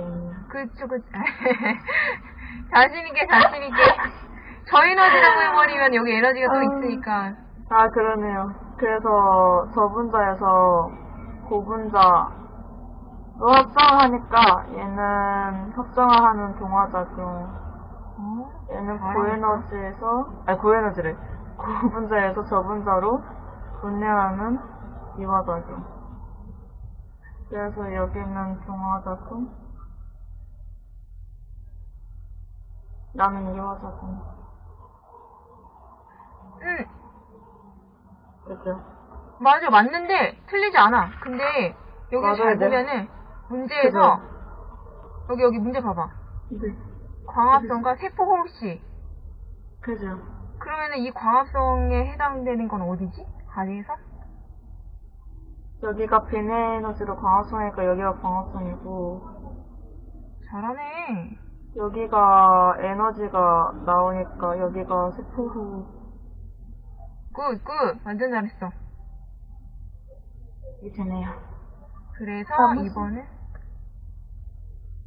있네요. 그쵸, 그쵸. 자신있게, 자신있게. 저 에너지라고 해버리면 여기 에너지가 또 음. 있으니까. 아, 그러네요. 그래서 저분자에서 고분자 로 합성을 하니까 얘는 협정화하는 동화작용, 어? 얘는. 고에너지에서, 아니, 고에너지래. 고분자에서 저분자로 분해하는 이화작용. 그래서 여기는 동화작용, 나는 이화작용. 응, 그죠? 맞아, 맞는데, 틀리지 않아. 근데, 여기 잘 돼. 보면은, 문제에서, 여기, 여기 문제 봐봐. 네. 광합성과 세포 호흡시. 그죠? 그러면은 이 광합성에 해당되는 건 어디지? 가에서 여기가 빛에너지로 광합성이니까 여기가 광합성이고 잘하네. 여기가 에너지가 나오니까 여기가 세포호흡 good, good. 완전 잘했어. 이 되네요. 그래서 아, 이번은,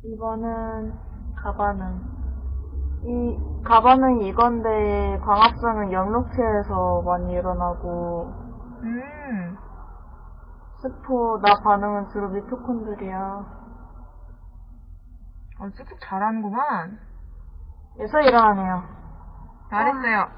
이번은 가반응. 이 가반응이 이건데 광합성은 영록체에서 많이 일어나고 음, 세포 나 반응은 주로 미토콘드리아 어, 쑥쑥 잘하는구만. 에서 일어나네요. 잘했어요.